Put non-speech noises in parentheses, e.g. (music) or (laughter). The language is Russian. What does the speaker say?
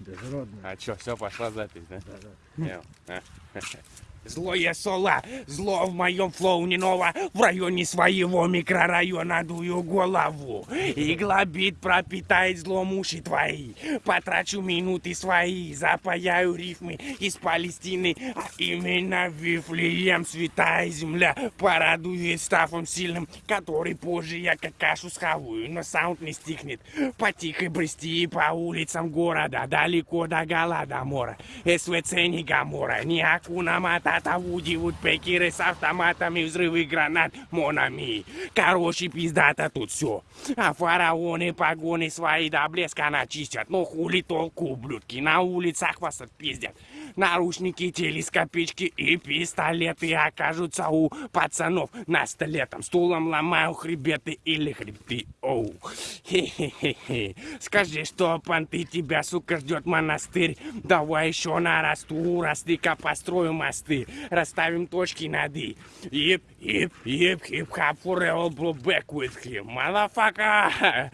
Безродная. А чё, все, пошла запись, да? Да, да. (laughs) (laughs) Злое соло, зло в моем flow не ново В районе своего микрорайона дую голову. Игла бит пропитает злом уши твои. Потрачу минуты свои, запаяю рифмы из Палестины А именно Вифлеем святая земля Порадует стафом сильным, который позже я как кашу схаваю Но sound не стихнет, потихо брести по улицам города Далеко до Голодомора, СВЦ не Гамора, не Акуна Матата Вуди, Вудпекеры с автоматами, взрывы гранат, Монами. Короче, пиздата тут все А фараоны погоны свои до блеска начистят. Но хули толку, ублюдки, на улицах вас отпиздят Наручники, телескопички и пистолеты окажутся у пацанов. На столе Там стулом ломаю хребеты или хребты. Оу, Скажи, что понты тебя, сука, ждет монастырь. Давай еще нарасту, расты-ка построю мосты. Расставим точки над «и» Ип, ип, ип, хип-хап forever, blow back with him Motherfucker